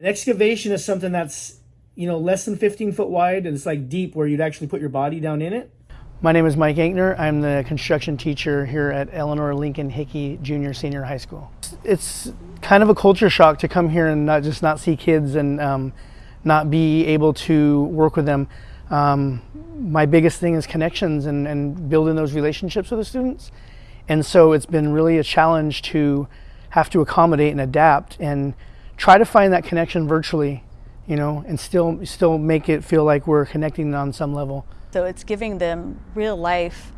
An excavation is something that's, you know, less than 15 foot wide and it's like deep where you'd actually put your body down in it. My name is Mike Ankner. I'm the construction teacher here at Eleanor Lincoln Hickey Junior Senior High School. It's kind of a culture shock to come here and not just not see kids and um, not be able to work with them. Um, my biggest thing is connections and, and building those relationships with the students. And so it's been really a challenge to have to accommodate and adapt and try to find that connection virtually, you know, and still still make it feel like we're connecting on some level. So it's giving them real life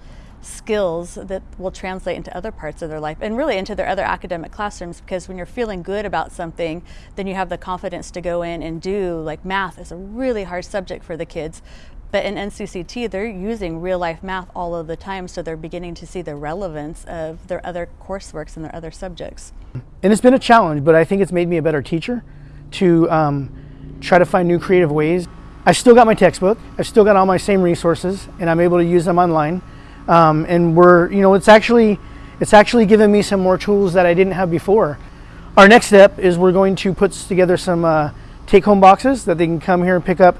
skills that will translate into other parts of their life and really into their other academic classrooms because when you're feeling good about something then you have the confidence to go in and do like math is a really hard subject for the kids but in NCCT, they're using real life math all of the time, so they're beginning to see the relevance of their other courseworks and their other subjects. And it's been a challenge, but I think it's made me a better teacher to um, try to find new creative ways. I still got my textbook, I've still got all my same resources, and I'm able to use them online. Um, and we're, you know, it's actually, it's actually given me some more tools that I didn't have before. Our next step is we're going to put together some uh, take-home boxes that they can come here and pick up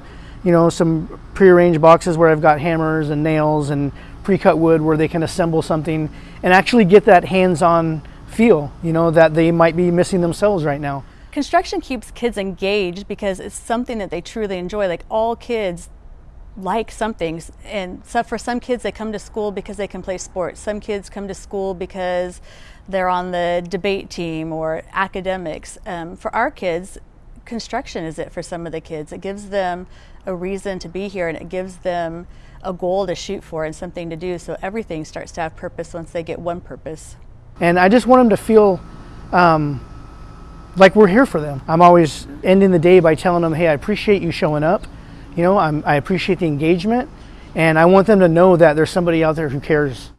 you know, some prearranged boxes where I've got hammers and nails and pre-cut wood where they can assemble something and actually get that hands-on feel, you know, that they might be missing themselves right now. Construction keeps kids engaged because it's something that they truly enjoy. Like all kids like something and so for some kids they come to school because they can play sports. Some kids come to school because they're on the debate team or academics. Um, for our kids, construction is it for some of the kids. It gives them a reason to be here and it gives them a goal to shoot for and something to do. So everything starts to have purpose once they get one purpose. And I just want them to feel um, like we're here for them. I'm always ending the day by telling them, hey, I appreciate you showing up. You know, I'm, I appreciate the engagement and I want them to know that there's somebody out there who cares.